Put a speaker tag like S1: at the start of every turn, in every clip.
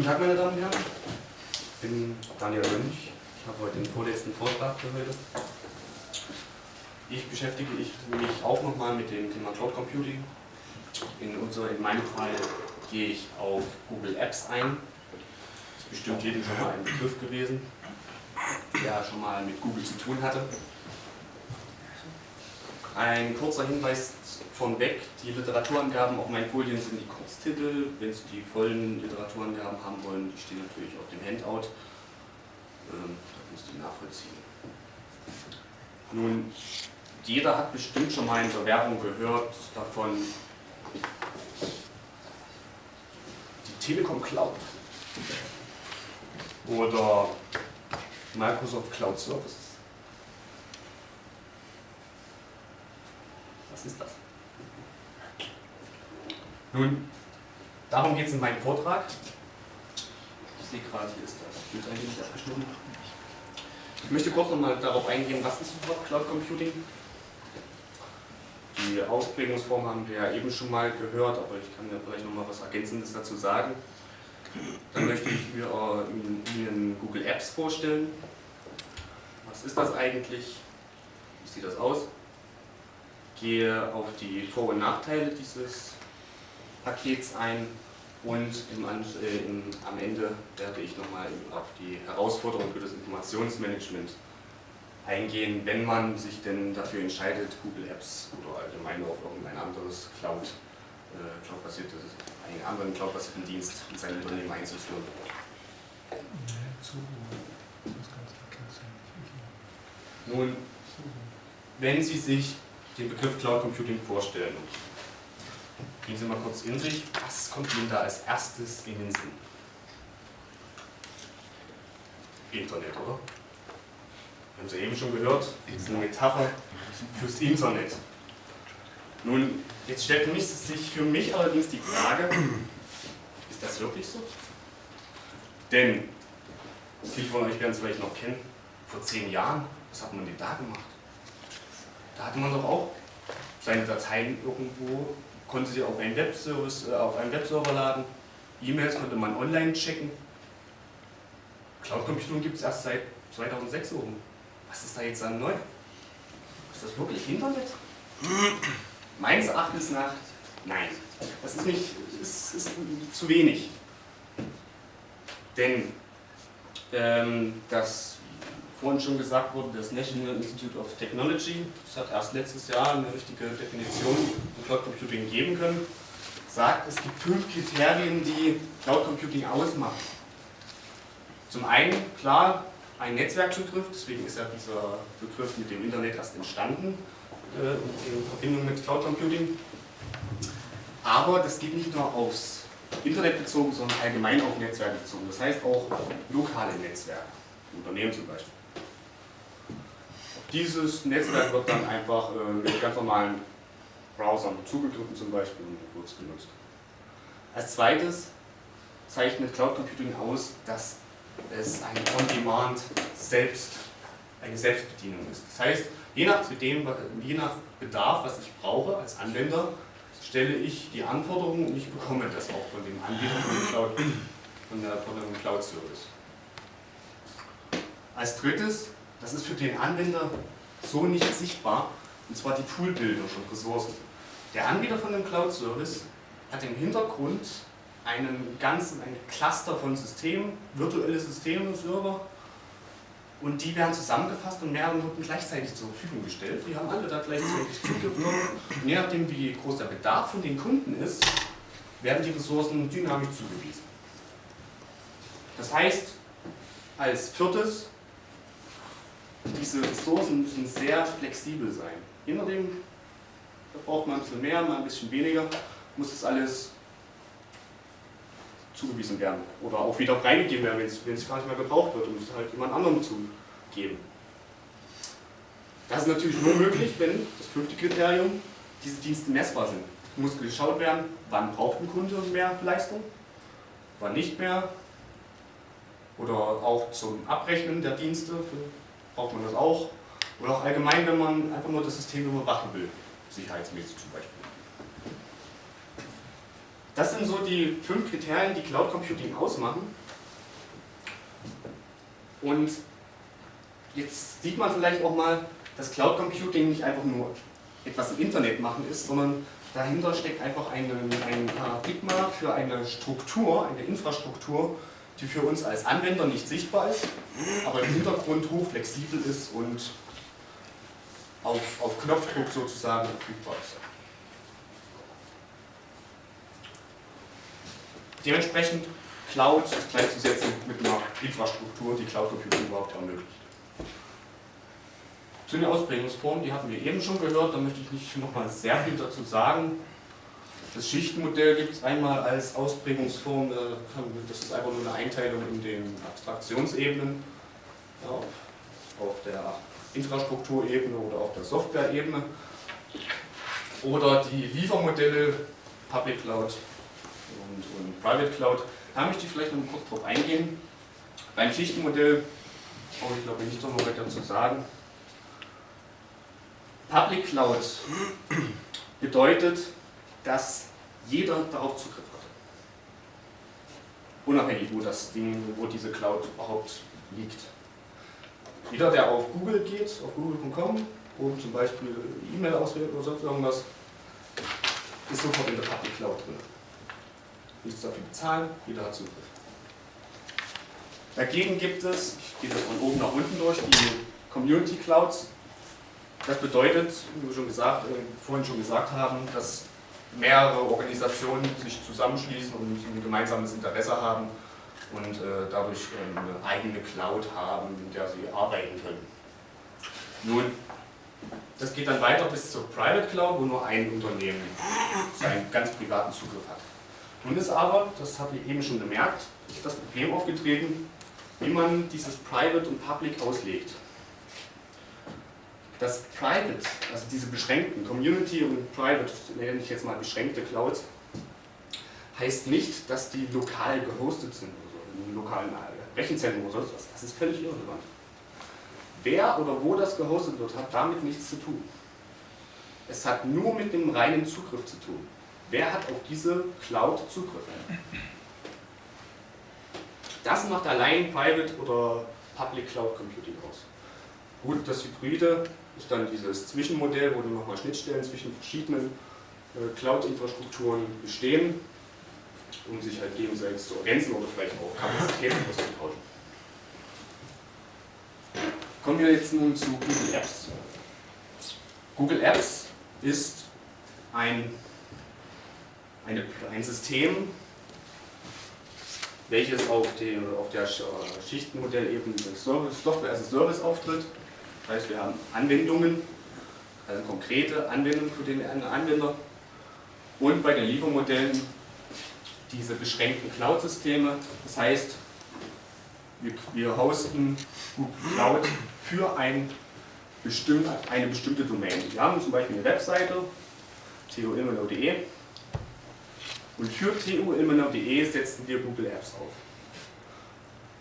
S1: Guten Tag, meine Damen und Herren. Ich bin Daniel Mönch. Ich habe heute den vorletzten Vortrag für heute. Ich beschäftige mich auch nochmal mit dem Thema Cloud Computing. In, unser, in meinem Fall gehe ich auf Google Apps ein. Das ist bestimmt jedem schon mal ein Begriff gewesen, der schon mal mit Google zu tun hatte. Ein kurzer Hinweis von weg, die Literaturangaben auf meinen Folien sind die Kurztitel. Wenn Sie die vollen Literaturangaben haben wollen, die stehen natürlich auf dem Handout. Ähm, da müsst ihr nachvollziehen. Nun, jeder hat bestimmt schon mal in der Werbung gehört davon, die Telekom Cloud oder Microsoft Cloud Services. Was ist das? Nun, darum geht es in meinem Vortrag. Ich sehe gerade, hier ist das Bild eigentlich nicht abgeschnitten. Ich möchte kurz nochmal darauf eingehen, was ist überhaupt Cloud Computing? Die Ausprägungsform haben wir ja eben schon mal gehört, aber ich kann ja vielleicht nochmal was Ergänzendes dazu sagen. Dann möchte ich mir, äh, Ihnen Google Apps vorstellen. Was ist das eigentlich? Wie sieht das aus? Gehe auf die Vor- und Nachteile dieses Pakets ein und im, äh, im, am Ende werde ich nochmal auf die Herausforderung für das Informationsmanagement eingehen, wenn man sich denn dafür entscheidet, Google Apps oder allgemein auf irgendein anderes Cloud, äh, Cloud-basiertes, einen anderen Cloud-basierten Dienst in sein Unternehmen einzuführen. Nun, wenn Sie sich den Begriff Cloud Computing vorstellen, Gehen Sie mal kurz in sich. Was kommt Ihnen da als erstes in den Sinn? Internet, oder? Haben Sie eben schon gehört, das ist eine Metapher fürs Internet. Nun, jetzt stellt mich, sich für mich allerdings die Frage, ist das wirklich so? Denn, viele von euch werden es vielleicht noch kennen, vor zehn Jahren, was hat man denn da gemacht? Da hatte man doch auch seine Dateien irgendwo konnte sie auf einen Webservice, äh, auf einen Webserver laden. E-Mails konnte man online checken. Cloud Computing gibt es erst seit 2006 oben. Was ist da jetzt an neu? Ist das wirklich Internet? Meines Erachtens nach nein. Das ist nicht, ist, ist zu wenig. Denn ähm, das vorhin schon gesagt wurde, das National Institute of Technology, das hat erst letztes Jahr eine richtige Definition von Cloud Computing geben können, sagt, es gibt fünf Kriterien, die Cloud Computing ausmachen. Zum einen, klar, ein Netzwerkbegriff, deswegen ist ja dieser Begriff mit dem Internet erst entstanden äh, in Verbindung mit Cloud Computing. Aber das geht nicht nur aufs Internet bezogen, sondern allgemein auf Netzwerke bezogen. Das heißt auch lokale Netzwerke, Unternehmen zum Beispiel. Dieses Netzwerk wird dann einfach äh, mit ganz normalen Browsern zugegriffen zum Beispiel und kurz genutzt. Als zweites zeichnet Cloud Computing aus, dass es eine On-Demand selbst, eine Selbstbedienung ist. Das heißt, je nach, dem, je nach Bedarf, was ich brauche als Anwender, stelle ich die Anforderungen und ich bekomme das auch von dem Anbieter von dem Cloud, von der, von dem Cloud Service. Als drittes das ist für den Anwender so nicht sichtbar, und zwar die Poolbilder von Ressourcen. Der Anbieter von dem Cloud-Service hat im Hintergrund einen ganzen, ein Cluster von Systemen, virtuelle Systeme, Server, und die werden zusammengefasst und mehrere Noten gleichzeitig zur Verfügung gestellt. Die haben alle da gleichzeitig Zugriff Und je nachdem, wie groß der Bedarf von den Kunden ist, werden die Ressourcen dynamisch zugewiesen. Das heißt, als viertes, diese Ressourcen müssen sehr flexibel sein. Je nachdem, da braucht man ein bisschen mehr, mal ein bisschen weniger, muss das alles zugewiesen werden. Oder auch wieder freigegeben werden, wenn es gar nicht mehr gebraucht wird, um es halt jemand anderem zu geben. Das ist natürlich nur möglich, wenn, das fünfte Kriterium, diese Dienste messbar sind. Es muss geschaut werden, wann braucht ein Kunde mehr Leistung, wann nicht mehr. Oder auch zum Abrechnen der Dienste für braucht man das auch. Oder auch allgemein, wenn man einfach nur das System überwachen will, sicherheitsmäßig zum Beispiel. Das sind so die fünf Kriterien, die Cloud Computing ausmachen. Und jetzt sieht man vielleicht auch mal, dass Cloud Computing nicht einfach nur etwas im Internet machen ist, sondern dahinter steckt einfach eine, ein Paradigma für eine Struktur, eine Infrastruktur, die für uns als Anwender nicht sichtbar ist, aber im Hintergrund hochflexibel ist und auf, auf Knopfdruck sozusagen verfügbar ist. Dementsprechend Cloud gleichzusetzen mit einer Infrastruktur, die Cloud Computing überhaupt ermöglicht. Zu den Ausprägungsformen, die hatten wir eben schon gehört, da möchte ich nicht nochmal sehr viel dazu sagen. Das Schichtenmodell gibt es einmal als Ausprägungsform, äh, das ist einfach nur eine Einteilung in den Abstraktionsebenen, auf, der Infrastrukturebene oder auf der Softwareebene. Oder die Liefermodelle, Public Cloud und, Private Cloud. Da möchte ich vielleicht noch kurz drauf eingehen. Beim Schichtenmodell brauche ich glaube ich nicht noch weiter zu sagen. Public Cloud bedeutet, dass jeder darauf Zugriff hat. Unabhängig, wo das Ding, wo diese Cloud überhaupt liegt. Jeder, der auf Google geht, auf google.com, um zum Beispiel E-Mail auswählt oder sonst irgendwas, ist sofort in der Public Cloud drin. Nichts dafür bezahlen, jeder hat Zugriff. Dagegen gibt es, ich gehe das von oben nach unten durch, die Community Clouds. Das bedeutet, wie wir schon gesagt, äh, vorhin schon gesagt haben, dass mehrere Organisationen sich zusammenschließen und ein gemeinsames Interesse haben und äh, dadurch äh, eine eigene Cloud haben, in der sie arbeiten können. Nun, das geht dann weiter bis zur Private Cloud, wo nur ein Unternehmen seinen ganz privaten Zugriff hat. Nun ist aber, das habe ich eben schon bemerkt, das Problem aufgetreten, wie man dieses Private und Public auslegt. Das Private, also diese beschränkten Community und Private, nenne ich jetzt mal beschränkte Clouds, heißt nicht, dass die lokal gehostet sind, also im lokalen Rechenzentrum oder sonst was. Das ist völlig irrelevant. Wer oder wo das gehostet wird, hat damit nichts zu tun. Es hat nur mit dem reinen Zugriff zu tun. Wer hat auf diese Cloud Zugriff? Das macht allein Private oder Public Cloud Computing aus. Gut, das Hybride ist dann dieses Zwischenmodell, wo dann nochmal Schnittstellen zwischen verschiedenen äh, Cloud-Infrastrukturen bestehen, um sich halt gegenseitig zu ergänzen oder vielleicht auch Kapazitäten auszutauschen. Kommen wir jetzt nun zu Google Apps. Google Apps ist ein, eine, ein System, welches auf, den, auf der Schichtenmodellebene Software as a Service auftritt das heißt, wir haben Anwendungen, also konkrete Anwendungen für den Anwender und bei den Liefermodellen diese beschränkten Cloud-Systeme. Das heißt, wir, wir hosten Google Cloud für ein bestimmt, eine bestimmte Domain. Wir haben zum Beispiel eine Webseite, tuilmenau.de und für tuilmenau.de setzen wir Google Apps auf.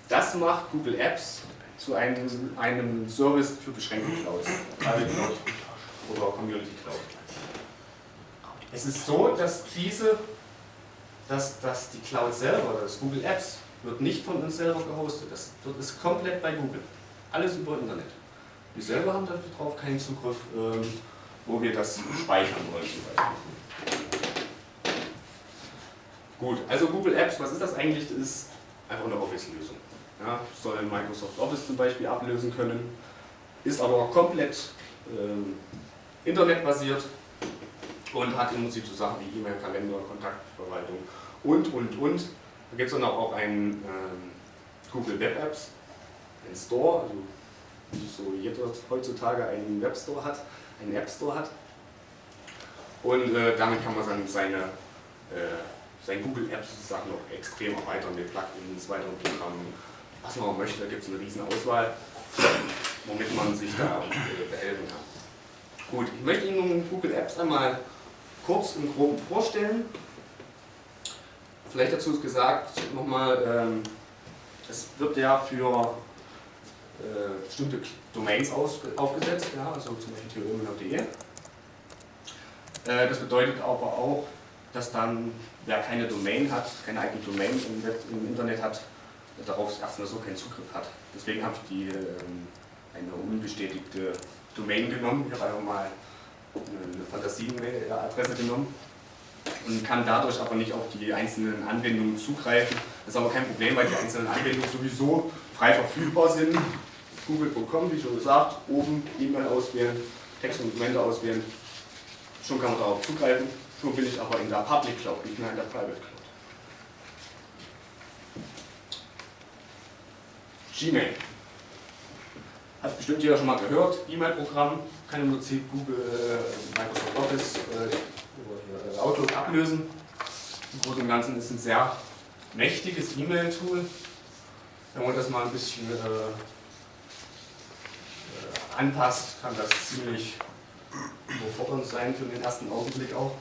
S1: Das macht Google Apps zu einem, einem Service für beschränkte Clouds, Private Cloud oder Community Cloud. Es ist so, dass diese, dass, dass die Cloud selber, das Google Apps, wird nicht von uns selber gehostet. Das wird, ist komplett bei Google. Alles über Internet. Wir selber haben darauf keinen Zugriff, ähm, wo wir das speichern wollen zum Beispiel. Gut, also Google Apps, was ist das eigentlich? Das ist einfach eine Office-Lösung ja, soll Microsoft Office zum Beispiel ablösen können, ist aber komplett äh, internetbasiert und hat im Prinzip so Sachen wie E-Mail, Kalender, Kontaktverwaltung und, und, und. Da gibt es dann auch einen äh, Google Web Apps, einen Store, also wie so jeder heutzutage einen Webstore hat, einen App Store hat. Und äh, damit kann man dann seine, äh, sein Google Apps sozusagen noch extrem erweitern mit Plugins, weiteren Programmen, was man möchte, da gibt es eine riesen Auswahl, womit man sich da behelfen kann. Gut, ich möchte Ihnen nun Google Apps einmal kurz und grob vorstellen. Vielleicht dazu ist gesagt nochmal, ähm, es wird ja für äh, bestimmte Domains aus, aufgesetzt, ja, also zum Beispiel theorem.de. Äh, das bedeutet aber auch, dass dann, wer keine Domain hat, keine eigene Domain im, Web, im Internet hat, darauf erstmal so keinen Zugriff hat. Deswegen habe ich die, ähm, eine unbestätigte Domain genommen. Ich habe einfach mal eine Fantasien-Adresse genommen und kann dadurch aber nicht auf die einzelnen Anwendungen zugreifen. Das ist aber kein Problem, weil die einzelnen Anwendungen sowieso frei verfügbar sind. Google.com, wie schon gesagt, oben E-Mail auswählen, Text und Dokumente auswählen. Schon kann man darauf zugreifen. Schon bin ich aber in der Public Cloud, nicht mehr in der Private Cloud. Gmail. Hat bestimmt jeder schon mal gehört. E-Mail-Programm kann im Prinzip Google, äh, Microsoft Office äh, oder Outlook ablösen. Im Großen und Ganzen ist ein sehr mächtiges E-Mail-Tool. Wenn man das mal ein bisschen äh, äh anpasst, kann das ziemlich überfordernd sein für den ersten Augenblick auch.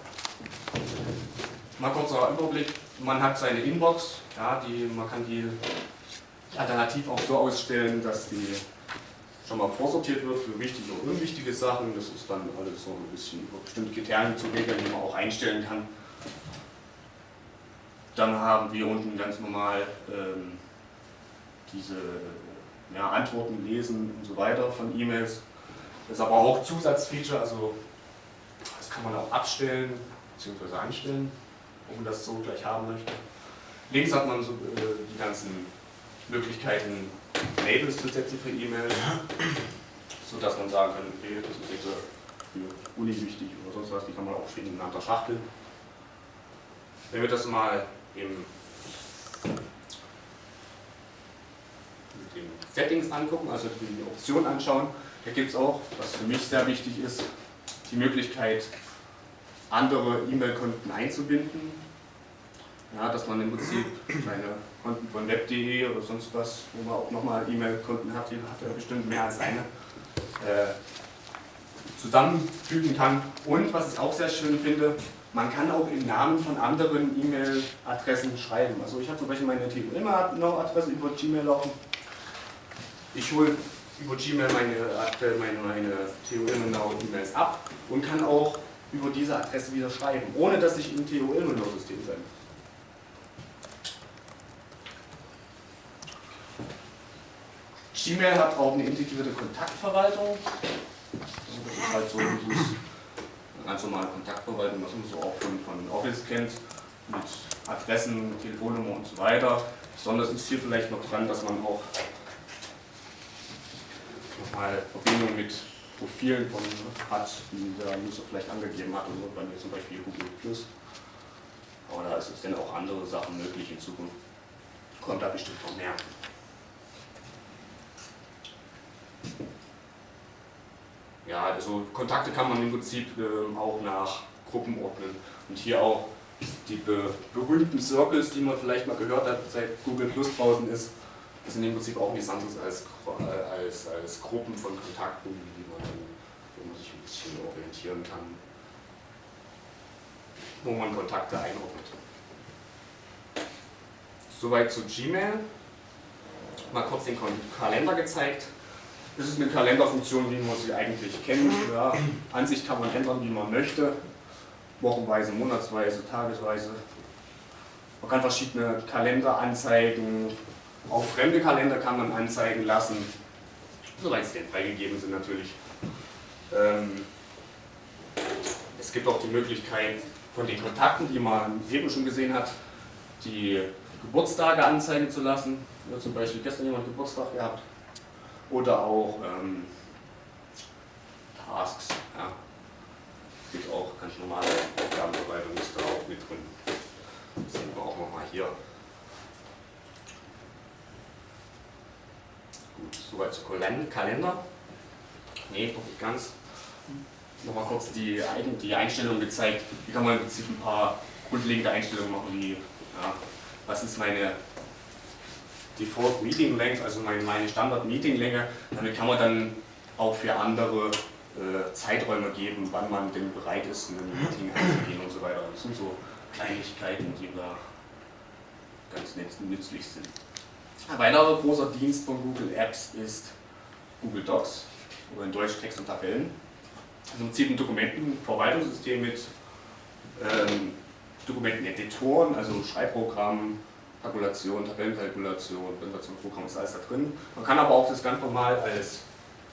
S1: Mal kurzer Überblick. Man hat seine Inbox, ja, die, man kann die alternativ auch so ausstellen, dass die schon mal vorsortiert wird für wichtige und unwichtige Sachen. Das ist dann alles so ein bisschen über bestimmte Kriterien zu regeln, die man auch einstellen kann. Dann haben wir unten ganz normal ähm, diese ja, Antworten lesen und so weiter von E-Mails. Das ist aber auch Zusatzfeature, also das kann man auch abstellen bzw. einstellen, ob man das so gleich haben möchte. Links hat man so äh, die ganzen Möglichkeiten, Labels zu setzen für E-Mails, sodass man sagen kann, okay, das ist jetzt für Uni wichtig oder sonst was, die kann man auch schön ineinander schachteln. Wenn wir das mal im, mit den Settings angucken, also die Option anschauen, da gibt es auch, was für mich sehr wichtig ist, die Möglichkeit, andere E-Mail-Konten einzubinden. Ja, dass man im Prinzip seine Konten von web.de oder sonst was, wo man auch nochmal E-Mail-Konten hat, die hat er bestimmt mehr als eine, äh, zusammenfügen kann. Und was ich auch sehr schön finde, man kann auch im Namen von anderen E-Mail-Adressen schreiben. Also ich habe zum Beispiel meine TUIMA-Adresse über Gmail laufen. Ich hole über Gmail meine, meine, meine TUIMA-E-Mails ab und kann auch über diese Adresse wieder schreiben, ohne dass ich im TUIMA-System bin. Gmail hat auch eine integrierte Kontaktverwaltung. Also das ist halt so dieses ganz normale Kontaktverwaltung, was man so auch von, von Office kennt, mit Adressen, Telefonnummer und so weiter. Besonders ist hier vielleicht noch dran, dass man auch nochmal Verbindung mit Profilen von hat, die der User vielleicht angegeben hat, also bei mir zum Beispiel Google Plus. Aber da ist es dann auch andere Sachen möglich in Zukunft. Kommt da bestimmt noch mehr. Ja, also Kontakte kann man im Prinzip äh, auch nach Gruppen ordnen. Und hier auch die be berühmten Circles, die man vielleicht mal gehört hat, seit Google Plus draußen ist, sind im Prinzip auch nichts anderes als, äh, als, als Gruppen von Kontakten, die man, wo man sich ein bisschen orientieren kann, wo man Kontakte einordnet. Soweit zu Gmail. Mal kurz den Kalender gezeigt. Das ist eine Kalenderfunktion, wie man sie eigentlich kennt. Ja, Ansicht kann man ändern, wie man möchte. Wochenweise, monatsweise, tagesweise. Man kann verschiedene Kalender anzeigen. Auch fremde Kalender kann man anzeigen lassen. Soweit sie denn freigegeben sind natürlich. Ähm, es gibt auch die Möglichkeit von den Kontakten, die man eben schon gesehen hat, die Geburtstage anzeigen zu lassen. Ja, zum Beispiel gestern jemand Geburtstag gehabt oder auch ähm, Tasks. Ja. Gibt auch ganz normale Aufgabenverwaltung ist da auch mit drin. Das sehen wir auch nochmal hier. Gut, soweit zu Kalender. Ne, noch nicht ganz. Nochmal kurz die, die Einstellungen gezeigt. Hier kann man im Prinzip ein paar grundlegende Einstellungen machen, wie ja, was ist meine Default Meeting Length, also meine Standard Meeting Länge. Damit kann man dann auch für andere äh, Zeiträume geben, wann man denn bereit ist, in ein Meeting einzugehen und so weiter. Das sind so Kleinigkeiten, die da ganz nützlich sind. Ein weiterer großer Dienst von Google Apps ist Google Docs oder in Deutsch Text und Tabellen. Also im Prinzip ein Dokumentenverwaltungssystem mit ähm, Dokumenteneditoren, also Schreibprogramm, Kalkulation, Tabellenkalkulation, Präsentationsprogramm ist alles da drin. Man kann aber auch das ganz normal als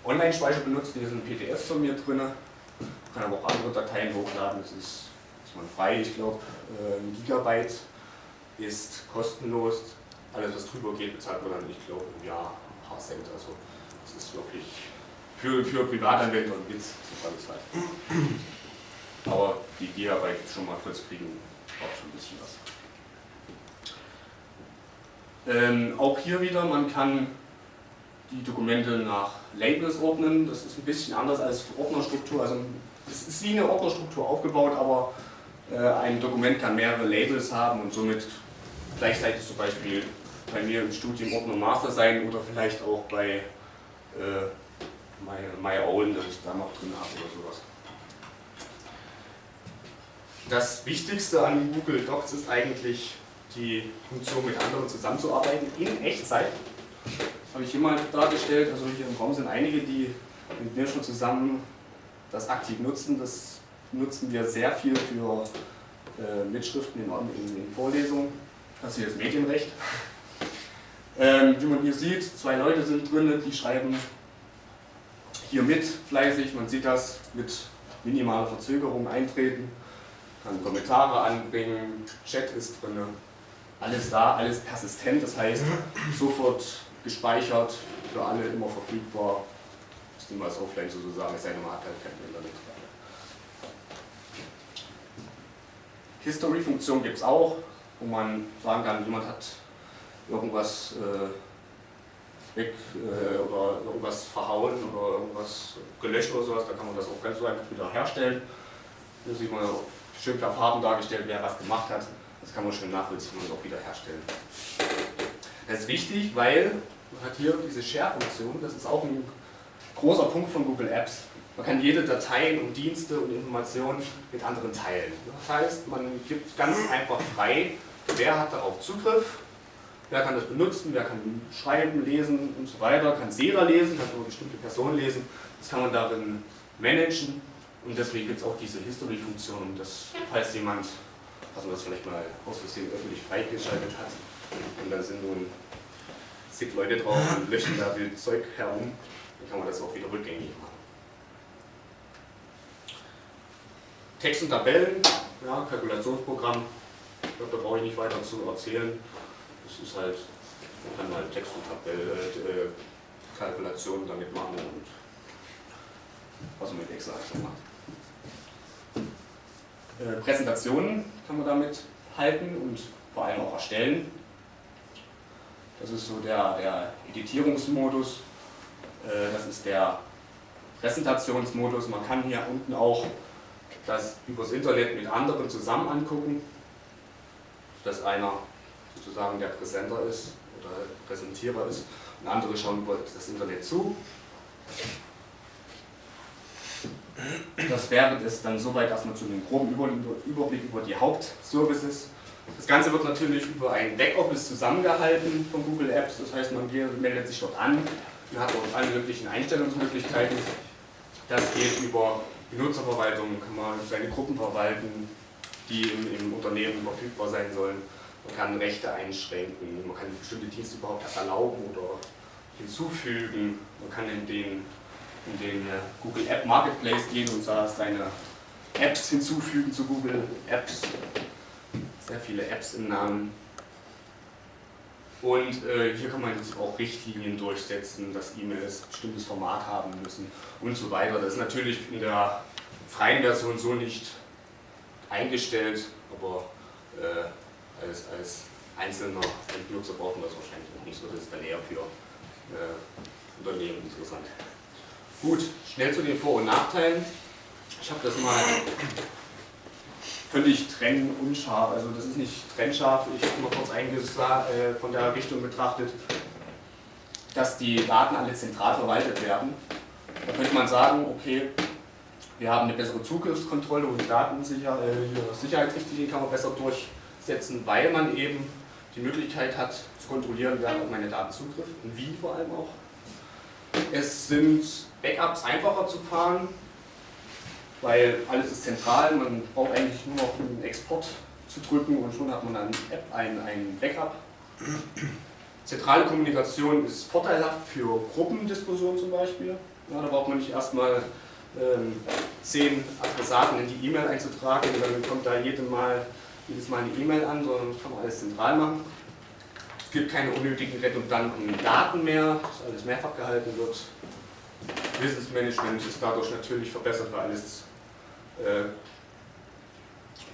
S1: Online-Speicher benutzen, hier sind PDFs von mir drin. Man kann aber auch andere Dateien hochladen, das ist, ist man frei, ich glaube, äh, ein Gigabyte ist kostenlos. Alles was drüber geht, bezahlt man dann, ich glaube, im Jahr ein paar Cent. Also das ist wirklich für, für Privatanwender und Witz, ich weiß. Aber die Gigabyte schon mal kurz kriegen, braucht schon ein bisschen was. Ähm, auch hier wieder, man kann die Dokumente nach Labels ordnen. Das ist ein bisschen anders als Ordnerstruktur. Also es ist wie eine Ordnerstruktur aufgebaut, aber äh, ein Dokument kann mehrere Labels haben und somit gleichzeitig zum Beispiel bei mir im Studium Ordner Master sein oder vielleicht auch bei äh, My, My Own, das ich da noch drin habe oder sowas. Das Wichtigste an Google Docs ist eigentlich die Funktion mit anderen zusammenzuarbeiten in Echtzeit. Das habe ich hier mal dargestellt. Also hier im Raum sind einige, die mit mir schon zusammen das aktiv nutzen. Das nutzen wir sehr viel für äh, Mitschriften in, in, in, Vorlesungen. Das hier ist Medienrecht. Ähm, wie man hier sieht, zwei Leute sind drin, die schreiben hier mit fleißig. Man sieht das mit minimaler Verzögerung eintreten, kann Kommentare anbringen, Chat ist drin alles da, alles persistent, das heißt sofort gespeichert, für alle immer verfügbar. Das ist niemals offline sozusagen, es sei denn, man hat halt kein Internet. History-Funktion gibt es auch, wo man sagen kann, jemand hat irgendwas äh, weg äh, oder irgendwas verhauen oder irgendwas gelöscht oder sowas, da kann man das auch ganz so einfach wieder herstellen. Hier sieht man schön per Farben dargestellt, wer was gemacht hat. Das kann man schön nachvollziehen und auch wieder herstellen. Das ist wichtig, weil man hat hier diese Share-Funktion, das ist auch ein großer Punkt von Google Apps. Man kann jede Dateien und Dienste und Informationen mit anderen teilen. Das heißt, man gibt ganz einfach frei, wer hat darauf Zugriff, wer kann das benutzen, wer kann schreiben, lesen und so weiter, kann Sera lesen, kann nur bestimmte Personen lesen, das kann man darin managen und deswegen gibt es auch diese History-Funktion, um das, falls jemand dass man das vielleicht mal aus Versehen öffentlich freigeschaltet hat. Und dann sind nun zig Leute drauf und löschen da wild Zeug herum. Dann kann man das auch wieder rückgängig machen. Text und Tabellen, ja, Kalkulationsprogramm, ich glaube, da brauche ich nicht weiter zu erzählen. Das ist halt, man kann halt Text und Tabelle, äh, Kalkulationen damit machen und was man mit Excel macht. Äh, Präsentationen kann man damit halten und vor allem auch erstellen. Das ist so der, der Editierungsmodus, äh, das ist der Präsentationsmodus. Man kann hier unten auch das übers Internet mit anderen zusammen angucken, dass einer sozusagen der Präsenter ist oder Präsentierer ist und andere schauen über das Internet zu. Das wäre es dann soweit erstmal zu einem groben Überblick über die Hauptservices. Das Ganze wird natürlich über ein Backoffice zusammengehalten von Google Apps, das heißt man meldet sich dort an, man hat dort alle möglichen Einstellungsmöglichkeiten. Das geht über Benutzerverwaltung, kann man seine Gruppen verwalten, die im, im Unternehmen verfügbar sein sollen. Man kann Rechte einschränken, man kann bestimmte Dienste überhaupt erst erlauben oder hinzufügen, man kann in den in den Google App Marketplace gehen und da seine Apps hinzufügen zu Google Apps. Sehr viele Apps im Namen. Und äh, hier kann man jetzt auch Richtlinien durchsetzen, dass E-Mails ein bestimmtes Format haben müssen und so weiter. Das ist natürlich in der freien Version so nicht eingestellt, aber äh, als, als einzelner Benutzer braucht man das wahrscheinlich auch nicht so. Das ist dann eher für äh, Unternehmen interessant. Gut, schnell zu den Vor- und Nachteilen. Ich habe das mal völlig trenn unscharf, also das ist nicht trennscharf, ich habe mal kurz eingesagt, äh, von der Richtung betrachtet, dass die Daten alle zentral verwaltet werden. Da könnte man sagen, okay, wir haben eine bessere Zugriffskontrolle und Datensicher, äh, Sicherheitsrichtlinien kann man besser durchsetzen, weil man eben die Möglichkeit hat zu kontrollieren, wer auf meine Daten zugriff und wie vor allem auch. Es sind Backups einfacher zu fahren, weil alles ist zentral, man braucht eigentlich nur noch einen Export zu drücken und schon hat man dann App, ein, ein Backup. Zentrale Kommunikation ist vorteilhaft für Gruppendiskussionen zum Beispiel. Ja, da braucht man nicht erstmal ähm, zehn Adressaten in die E-Mail einzutragen und dann kommt da jedes Mal, jedes Mal eine E-Mail an, sondern das kann man alles zentral machen. Es gibt keine unnötigen redundanten Daten mehr, dass alles mehrfach gehalten wird. Wissensmanagement ist dadurch natürlich verbessert, weil alles äh,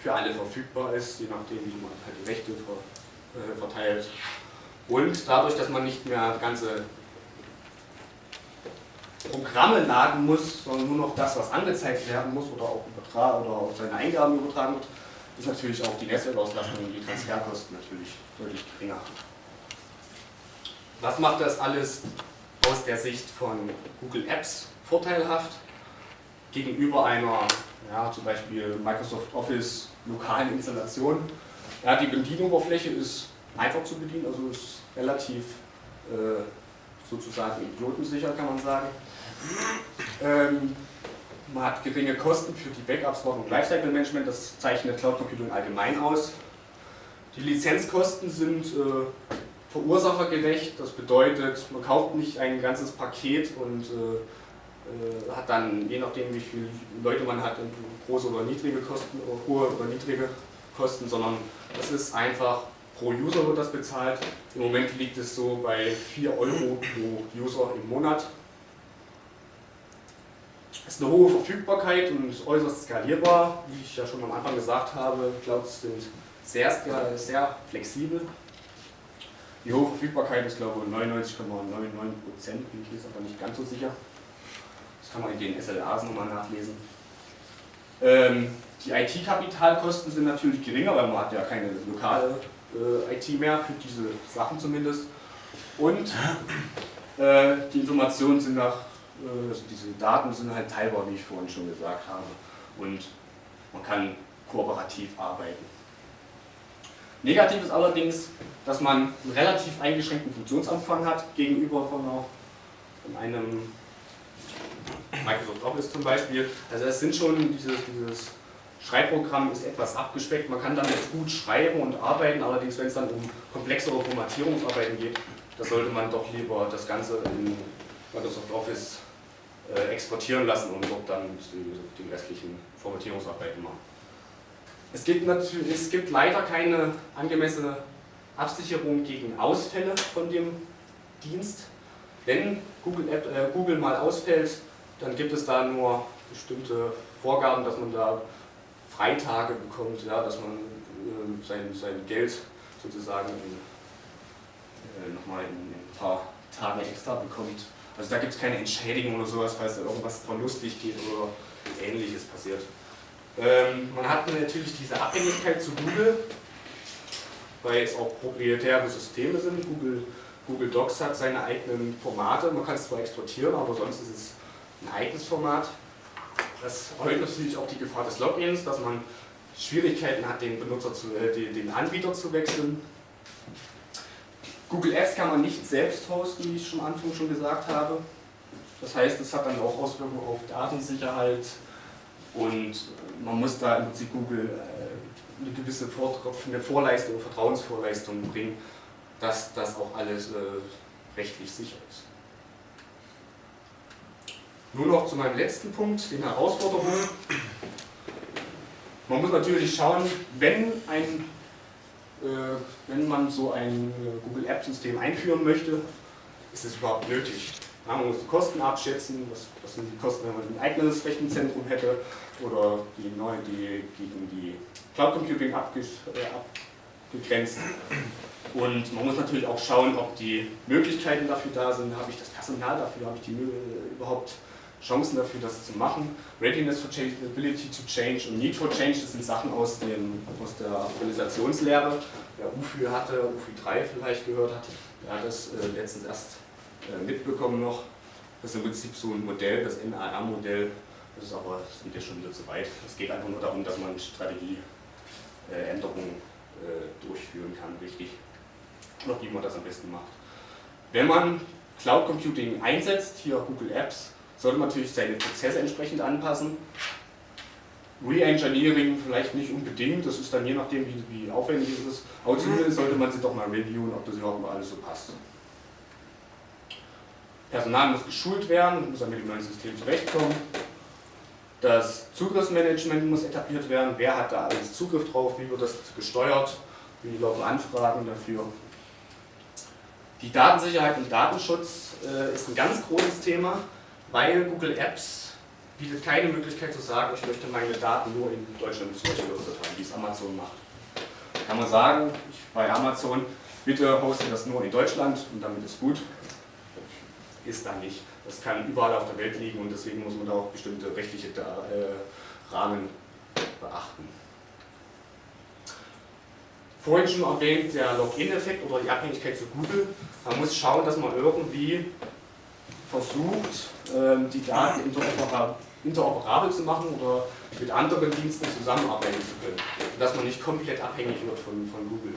S1: für alle verfügbar ist, je nachdem, wie man halt die Rechte ver, äh, verteilt. Und dadurch, dass man nicht mehr ganze Programme laden muss, sondern nur noch das, was angezeigt werden muss oder auch übertragen oder auf seine Eingaben übertragen wird, ist natürlich auch die Netzwerkauslastung und die Transferkosten natürlich deutlich geringer. Was macht das alles aus der Sicht von Google Apps vorteilhaft gegenüber einer, ja, zum Beispiel Microsoft Office lokalen Installation? Ja, die Bedienoberfläche ist einfach zu bedienen, also ist relativ äh, sozusagen idiotensicher, kann man sagen. Ähm, man hat geringe Kosten für die Backups, Wartung und Lifecycle Management, das zeichnet Cloud Computing allgemein aus. Die Lizenzkosten sind äh, verursachergerecht, das bedeutet, man kauft nicht ein ganzes Paket und äh, äh hat dann, je nachdem wie viele Leute man hat, große oder niedrige Kosten, oder hohe oder niedrige Kosten, sondern das ist einfach pro User wird das bezahlt. Im Moment liegt es so bei 4 Euro pro User im Monat. Es ist eine hohe Verfügbarkeit und äußerst skalierbar. Wie ich ja schon am Anfang gesagt habe, Clouds sind sehr, sehr flexibel. Die hohe Verfügbarkeit ist glaube ich 99,99%, bin ich jetzt aber nicht ganz so sicher. Das kann man in den SLAs nochmal nachlesen. Ähm, die IT-Kapitalkosten sind natürlich geringer, weil man hat ja keine lokale äh, IT mehr, für diese Sachen zumindest. Und äh, die Informationen sind nach, äh, also diese Daten sind halt teilbar, wie ich vorhin schon gesagt habe. Und man kann kooperativ arbeiten. Negativ ist allerdings, dass man einen relativ eingeschränkten Funktionsumfang hat gegenüber von, einem Microsoft Office zum Beispiel. Also es sind schon dieses, dieses Schreibprogramm ist etwas abgespeckt, man kann damit gut schreiben und arbeiten, allerdings wenn es dann um komplexere Formatierungsarbeiten geht, da sollte man doch lieber das Ganze in Microsoft Office äh, exportieren lassen und dort dann die, die restlichen Formatierungsarbeiten machen. Es gibt, natürlich, es gibt leider keine angemessene Absicherung gegen Ausfälle von dem Dienst. Wenn Google, App, äh, Google mal ausfällt, dann gibt es da nur bestimmte Vorgaben, dass man da Freitage bekommt, ja, dass man äh, sein, sein Geld sozusagen äh, nochmal in, ein paar Tagen extra bekommt. Also da gibt es keine Entschädigung oder sowas, falls da irgendwas verlustig geht oder ähnliches passiert. Ähm, man hat natürlich diese Abhängigkeit zu Google, weil es auch proprietäre Systeme sind. Google, Google Docs hat seine eigenen Formate, man kann es zwar exportieren, aber sonst ist es ein eigenes Format. Das erhöht natürlich auch die Gefahr des Logins, dass man Schwierigkeiten hat, den, Benutzer zu, äh, den Anbieter zu wechseln. Google Apps kann man nicht selbst hosten, wie ich schon am Anfang schon gesagt habe. Das heißt, es hat dann auch Auswirkungen auf Datensicherheit und man muss da im Prinzip Google äh, eine gewisse eine Vorleistung, Vertrauensvorleistung bringen, dass das auch alles äh, rechtlich sicher ist. Nur noch zu meinem letzten Punkt, den Herausforderungen. Man muss natürlich schauen, wenn, ein, äh, wenn man so ein äh, Google App System einführen möchte, ist es überhaupt nötig. Man muss die Kosten abschätzen, was, was, sind die Kosten, wenn man ein eigenes Rechenzentrum hätte oder die neue, die gegen die Cloud Computing äh, abgegrenzt. Und man muss natürlich auch schauen, ob die Möglichkeiten dafür da sind, habe ich das Personal dafür, habe ich die überhaupt Chancen dafür, das zu machen. Readiness for Change, Ability to Change und Need for Change, das sind Sachen aus, dem, aus der Organisationslehre. Wer UFI hatte, UFI 3 vielleicht gehört hat, der hat das äh, letztens erst äh, mitbekommen noch. Das ist im Prinzip so ein Modell, das NAR-Modell, das ist aber, das geht ja schon wieder zu weit. Es geht einfach nur darum, dass man Strategieänderungen äh, durchführen kann, richtig. Oder wie man das am besten macht. Wenn man Cloud Computing einsetzt, hier Google Apps, sollte man natürlich seine Prozesse entsprechend anpassen. Re-Engineering vielleicht nicht unbedingt, das ist dann je nachdem, wie, wie aufwendig es ist. Aber zumindest sollte man sich doch mal reviewen, ob das überhaupt mal alles so passt. Personal muss geschult werden, muss dann mit dem neuen System zurechtkommen. Das Zugriffsmanagement muss etabliert werden, wer hat da alles Zugriff drauf, wie wird das gesteuert, wie laufen Anfragen dafür. Die Datensicherheit und Datenschutz äh, ist ein ganz großes Thema, weil Google Apps bietet keine Möglichkeit zu sagen, ich möchte meine Daten nur in Deutschland Beispiel haben, wie es Amazon macht. Da kann man sagen, ich, bei Amazon, bitte hoste das nur in Deutschland und damit ist gut. Ist da nicht. Das kann überall auf der Welt liegen und deswegen muss man da auch bestimmte rechtliche äh, Rahmen beachten. Vorhin schon erwähnt, der Login-Effekt oder die Abhängigkeit zu Google. Man muss schauen, dass man irgendwie versucht, ähm, die Daten interoperabel zu machen oder mit anderen Diensten zusammenarbeiten zu können. Dass man nicht komplett abhängig wird von, von Google.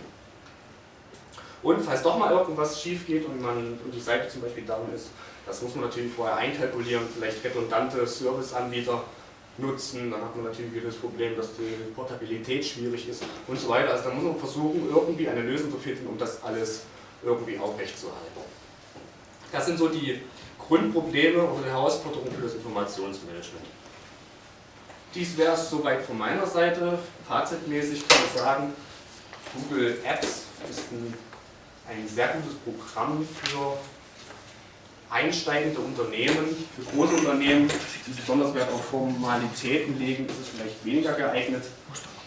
S1: Und falls doch mal irgendwas schief geht und, man, und die Seite zum Beispiel down ist, das muss man natürlich vorher einkalkulieren, vielleicht redundante Serviceanbieter nutzen, dann hat man natürlich wieder das Problem, dass die Portabilität schwierig ist und so weiter. Also da muss man versuchen, irgendwie eine Lösung zu finden, um das alles irgendwie aufrechtzuerhalten. Das sind so die Grundprobleme oder Herausforderungen für das Informationsmanagement. Dies wäre es soweit von meiner Seite. Fazitmäßig kann ich sagen, Google Apps ist ein ein sehr gutes Programm für einsteigende Unternehmen, für große Unternehmen, die besonders Wert auf Formalitäten legen, ist es vielleicht weniger geeignet.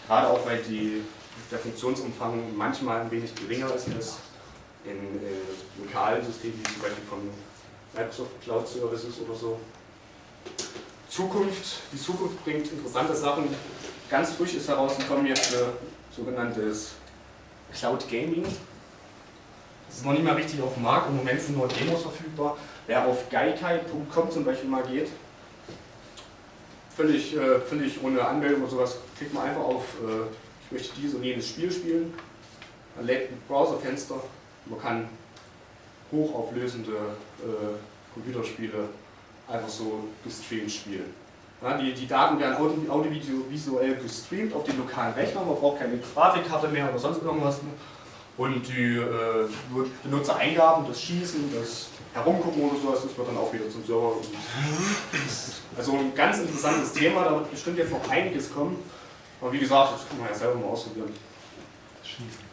S1: Gerade auch, weil die, der Funktionsumfang manchmal ein wenig geringer ist als in äh, lokalen Systemen, wie zum Beispiel von Microsoft Cloud Services oder so. Zukunft, die Zukunft bringt interessante Sachen. Ganz frisch ist herausgekommen jetzt äh, sogenanntes Cloud Gaming. Das ist noch nicht mal richtig auf dem Markt, im Moment sind nur Demos verfügbar. Wer auf gaikai.com zum Beispiel mal geht, völlig, äh, völlig ohne Anmeldung oder sowas, klickt man einfach auf, äh, ich möchte dieses und jenes Spiel spielen, man lädt ein Browserfenster, man kann hochauflösende äh, Computerspiele einfach so gestreamt spielen. Ja, die, die Daten werden audiovisuell gestreamt auf den lokalen Rechner, man braucht keine Grafikkarte mehr oder sonst irgendwas und die äh, Benutzereingaben, das Schießen, das Herumgucken oder sowas, das wird dann auch wieder zum Server. Also ein ganz interessantes Thema, da wird bestimmt jetzt noch einiges kommen. Aber wie gesagt, das kann man ja selber mal ausprobieren. Schießen.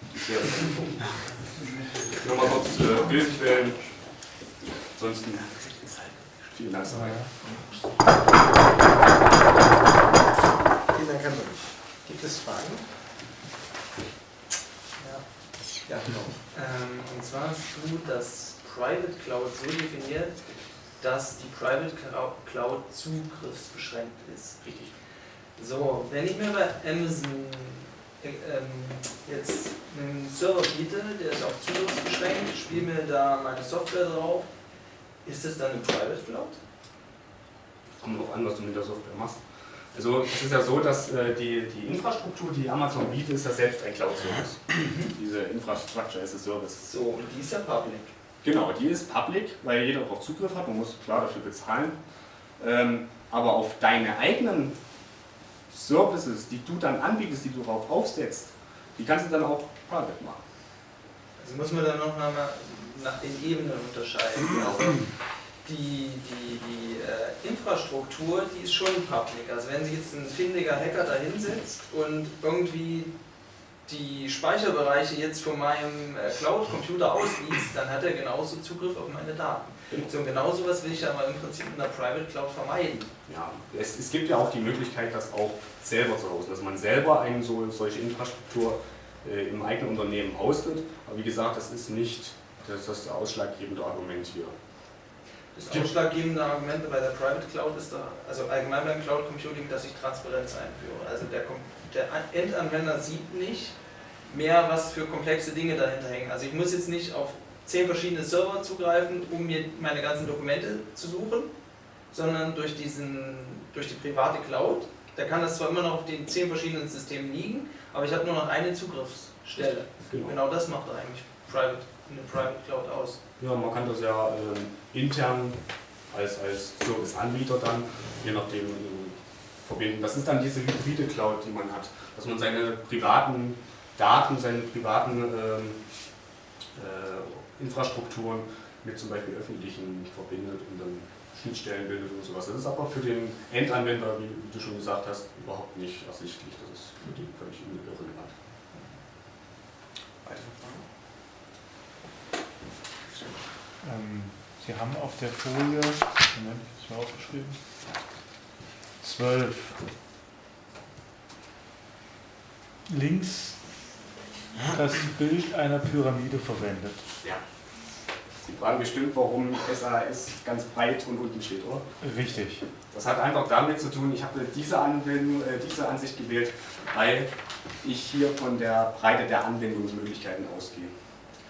S1: Nochmal kurz äh, Bildquellen. Ansonsten vielen Dank.
S2: Vielen Dank, Herr Gibt es Fragen? Ja, genau. Ähm, und zwar hast du das Private Cloud so definiert, dass die Private Cloud zugriffsbeschränkt ist. Richtig. So, wenn ich mir bei Amazon äh, ähm, jetzt einen Server biete, der ist auch zugriffsbeschränkt, spiele mir da meine Software drauf, ist das dann eine Private Cloud?
S1: Kommt darauf an, was du mit der Software machst. Also es ist ja so, dass äh, die, die Infrastruktur, die Amazon bietet, ist ja selbst ein Cloud-Service. Diese Infrastructure as a Service.
S2: So, und die ist ja public.
S1: Genau, die ist public, weil jeder darauf Zugriff hat, man muss klar dafür bezahlen. Ähm, aber auf deine eigenen Services, die du dann anbietest, die du darauf aufsetzt, die kannst du dann auch private machen.
S2: Also muss man dann noch mal nach den Ebenen unterscheiden. Also die, die, die äh, Infrastruktur, die ist schon public. Also wenn sich jetzt ein findiger Hacker da hinsetzt und irgendwie die Speicherbereiche jetzt von meinem äh, Cloud-Computer ausliest, dann hat er genauso Zugriff auf meine Daten. So, und genau sowas will ich aber im Prinzip in der Private Cloud vermeiden.
S1: Ja, es, es gibt ja auch die Möglichkeit, das auch selber zu hosten, dass man selber eine so, solche Infrastruktur äh, im eigenen Unternehmen hostet. Aber wie gesagt, das ist nicht das, das ausschlaggebende Argument hier.
S2: Das ausschlaggebende Argument bei der Private Cloud ist da, also allgemein beim Cloud Computing, dass ich Transparenz einführe. Also der, der Endanwender sieht nicht mehr, was für komplexe Dinge dahinter hängen. Also ich muss jetzt nicht auf zehn verschiedene Server zugreifen, um mir meine ganzen Dokumente zu suchen, sondern durch, diesen, durch die private Cloud, da kann das zwar immer noch auf den zehn verschiedenen Systemen liegen, aber ich habe nur noch eine Zugriffsstelle. Genau, genau das macht eigentlich Private, eine Private Cloud aus.
S1: Ja, man kann das ja äh, intern als, als Serviceanbieter dann, je nachdem, verbinden. Das ist dann diese hybride Cloud, die man hat, dass man seine privaten Daten, seine privaten ähm, äh, Infrastrukturen mit zum Beispiel öffentlichen verbindet und dann Schnittstellen bildet und sowas. Das ist aber für den Endanwender, wie, wie du schon gesagt hast, überhaupt nicht ersichtlich. Das ist für den völlig irrelevant.
S3: Weitere Fragen?
S4: Ähm, Sie haben auf der Folie, Moment, ich habe aufgeschrieben, 12. Links das Bild einer Pyramide verwendet.
S1: Ja. Sie fragen bestimmt, warum SAS ganz breit und unten steht, oder?
S4: Richtig.
S1: Das hat einfach damit zu tun, ich habe diese, Anwendung, äh, diese Ansicht gewählt, weil ich hier von der Breite der Anwendungsmöglichkeiten ausgehe.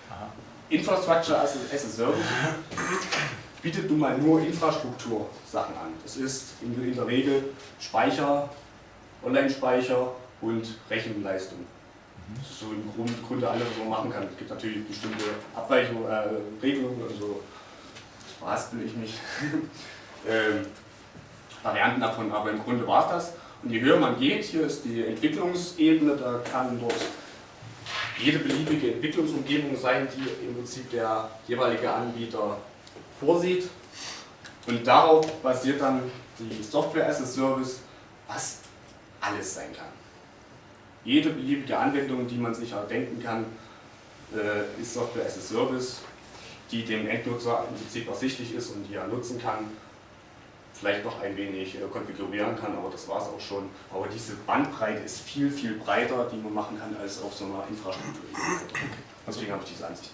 S4: Aha.
S1: Infrastructure as a, as a Service bietet nun mal nur Infrastruktursachen an. Das ist in, der Regel Speicher, Online-Speicher und Rechenleistung. Das ist so im Grund, Grunde alles, was man machen kann. Es gibt natürlich bestimmte Abweichungen, äh, Regelungen, also verhaspel ich mich. ähm, Varianten davon, aber im Grunde war es das. Und je höher man geht, hier ist die Entwicklungsebene, da kann dort jede beliebige Entwicklungsumgebung sein, die im Prinzip der jeweilige Anbieter vorsieht. Und darauf basiert dann die Software as a Service, was alles sein kann. Jede beliebige Anwendung, die man sich erdenken kann, äh, ist Software as a Service, die dem Endnutzer im Prinzip ersichtlich ist und die er nutzen kann. Vielleicht noch ein wenig äh, konfigurieren kann, aber das war es auch schon. Aber diese Bandbreite ist viel, viel breiter, die man machen kann, als auf so einer Infrastruktur. Deswegen habe ich diese Ansicht.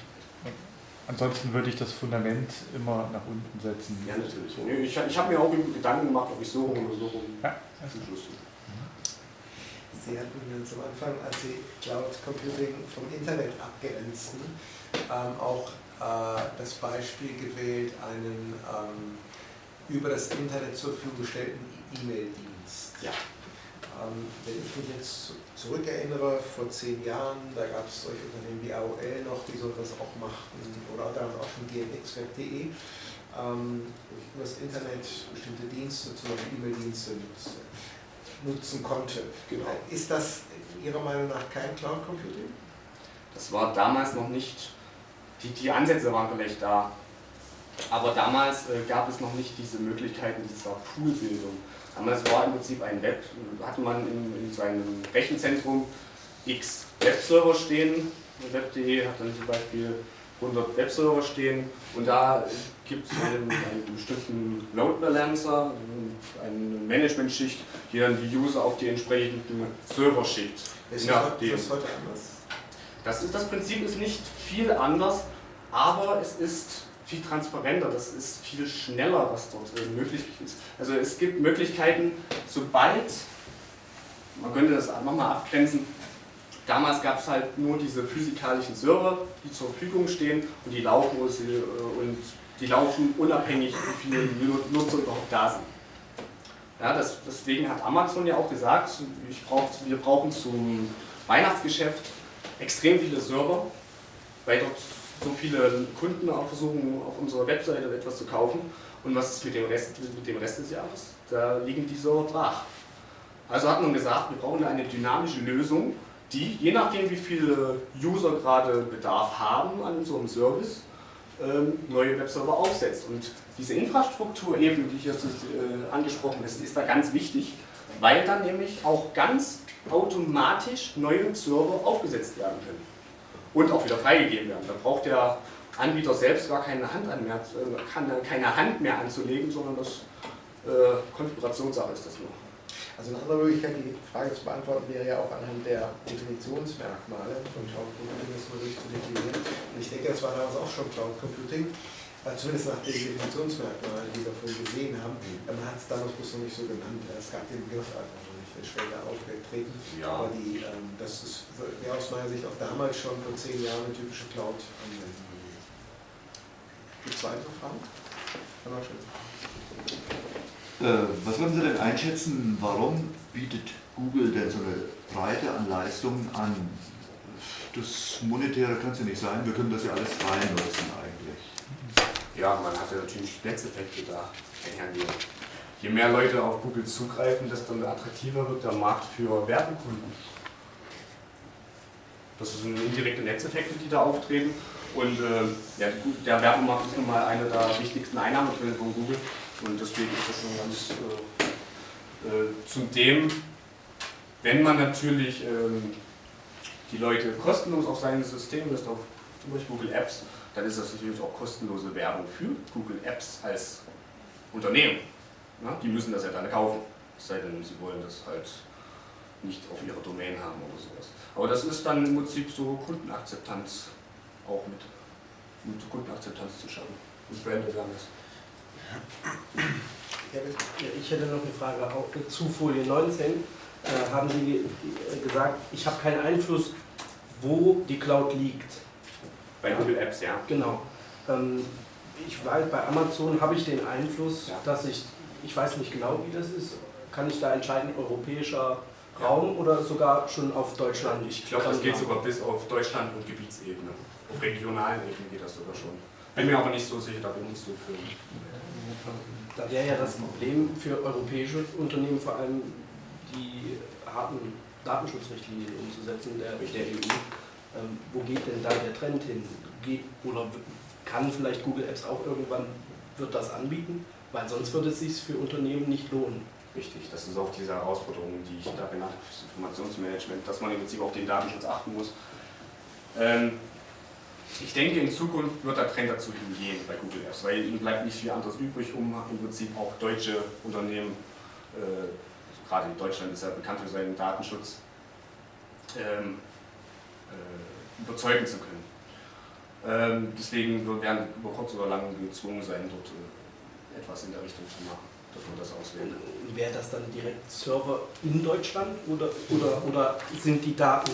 S4: Ansonsten würde ich das Fundament immer nach unten setzen.
S1: Ja, natürlich. Ich, ich habe mir auch Gedanken gemacht, ob ich so rum oder so rum
S4: Ja,
S1: zum Schluss.
S3: Sie hatten ganz am Anfang, als Sie Cloud Computing vom Internet abgrenzten, ähm, auch äh, das Beispiel gewählt, einen ähm, über das Internet zur Verfügung gestellten E-Mail-Dienst.
S1: Ja.
S3: Ähm, wenn ich mich jetzt zurückerinnere, vor zehn Jahren, da gab es solche Unternehmen wie AOL noch, die so etwas auch machten, oder damals auch schon gmxweb.de, ähm, über das Internet bestimmte Dienste, zum Beispiel E-Mail-Dienste nutzen, nutzen konnte.
S1: Genau.
S3: Ist das Ihrer Meinung nach kein Cloud Computing?
S1: Das war damals noch nicht, die, die Ansätze waren vielleicht da, aber damals äh, gab es noch nicht diese Möglichkeiten dieser Poolbildung. Damals war im Prinzip ein Web, hatte man in, in seinem Rechenzentrum x Webserver stehen. Web.de hat dann zum Beispiel 100 Webserver stehen und da gibt es einen, einen bestimmten Load Balancer, eine Managementschicht, die dann die User auf die entsprechenden Server schickt.
S3: Ist
S1: Ja,
S3: das,
S1: dem.
S3: das heute anders?
S1: Das, ist, das Prinzip ist nicht viel anders, aber es ist viel transparenter, das ist viel schneller, was dort äh, möglich ist. Also es gibt Möglichkeiten, sobald, man könnte das nochmal abgrenzen, damals gab es halt nur diese physikalischen Server, die zur Verfügung stehen und die laufen, äh, und die laufen unabhängig, wie viele Nutzer überhaupt da sind. Ja, das, deswegen hat Amazon ja auch gesagt, brauch, wir brauchen zum Weihnachtsgeschäft extrem viele Server, weil dort so viele Kunden auch versuchen, auf unserer Webseite etwas zu kaufen. Und was ist mit dem Rest, mit dem Rest des Jahres? Da liegen die Server brach. Also hat man gesagt, wir brauchen eine dynamische Lösung, die, je nachdem wie viele User gerade Bedarf haben an unserem Service, ähm, neue Webserver aufsetzt. Und diese Infrastruktur eben, die hier äh, angesprochen ist, ist da ganz wichtig, weil dann nämlich auch ganz automatisch neue Server aufgesetzt werden können und auch wieder freigegeben werden. Da braucht der Anbieter selbst gar keine Hand, an mehr, äh, kann, keine Hand mehr anzulegen, sondern das äh, Konfigurationssache ist das nur.
S3: Also eine andere Möglichkeit, die Frage zu beantworten, wäre ja auch anhand der Definitionsmerkmale von Cloud Computing das mal durchzudefinieren. Und ich denke, das war damals auch schon Cloud Computing, äh, zumindest nach den Definitionsmerkmalen, die wir vorhin gesehen haben. Man hat es damals bloß noch nicht so genannt. Es gab den Begriff einfach später aufgetreten.
S1: Ja.
S3: Aber die, ähm, das ist wäre aus meiner Sicht auch damals schon vor zehn Jahren eine typische Cloud-Anwendung gewesen. Gibt es weitere Fragen? Herr Marschall.
S5: Äh, was würden Sie denn einschätzen, warum bietet Google denn so eine Breite an Leistungen an? Das Monetäre kann es ja nicht sein, wir können das ja alles frei nutzen eigentlich.
S1: Ja, man hatte natürlich Netzeffekte da einhergehen. Je mehr Leute auf Google zugreifen, desto attraktiver wird der Markt für Werbekunden. Das sind indirekte Netzeffekte, die da auftreten. Und äh, ja, der Werbemarkt ist nun mal eine der wichtigsten Einnahmequellen von Google. Und deswegen ist das schon ganz äh, äh, zudem, wenn man natürlich ähm, die Leute kostenlos auf sein System lässt, auf Beispiel Google Apps, dann ist das natürlich auch kostenlose Werbung für Google Apps als Unternehmen. Na, die müssen das ja dann kaufen, es sei denn, sie wollen das halt nicht auf ihrer Domain haben oder sowas. Aber das ist dann im Prinzip so Kundenakzeptanz auch mit, mit Kundenakzeptanz zu schaffen. Und Brand Awareness.
S3: Ja,
S6: Ich hätte noch eine Frage auch zu Folie 19. Äh, haben Sie gesagt, ich habe keinen Einfluss, wo die Cloud liegt.
S1: Bei Google Apps, ja.
S6: Genau. Ähm, ich weiß, bei Amazon habe ich den Einfluss,
S1: Ja.
S6: dass ich, ich weiß nicht genau, wie das ist. Kann ich da entscheiden, europäischer Raum oder sogar schon auf Deutschland?
S1: Ich glaube, das geht sogar bis auf Deutschland und Gebietsebene. Auf regionalen Ebene geht das sogar schon. Bin mir aber nicht so sicher, da bin ich so für.
S6: Da wäre ja das Problem für europäische Unternehmen vor allem die harten Datenschutzrichtlinien umzusetzen der, der EU. Ähm, wo geht denn da der Trend hin? Geht, oder kann vielleicht Google Apps auch irgendwann wird das anbieten? Weil sonst würde es sich für Unternehmen nicht lohnen.
S1: Richtig, das ist auch diese Herausforderung, die ich da genannt habe, fürs Informationsmanagement, dass man im Prinzip auf den Datenschutz achten muss. Ähm, ich denke, in Zukunft wird der Trend dazu hingehen bei Google Apps, weil ihnen bleibt nicht viel anderes übrig, um im Prinzip auch deutsche Unternehmen, äh, gerade Deutschland ist ja bekannt für seinen Datenschutz, ähm, äh, überzeugen zu können. Ähm, deswegen wir werden über kurz oder lang gezwungen sein, dort äh, etwas in der Richtung zu machen, dass man das auswählen kann.
S6: Wäre das dann direkt Server in Deutschland oder, oder, oder sind die Daten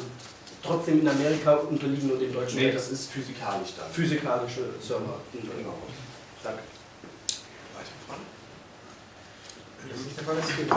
S6: trotzdem in Amerika unterliegen und in Deutschland?
S1: Nee, das ist physikalisch dann.
S6: physikalische Server in Deutschland.
S1: Genau.
S6: Danke.
S3: Das ist der Fall, das geht.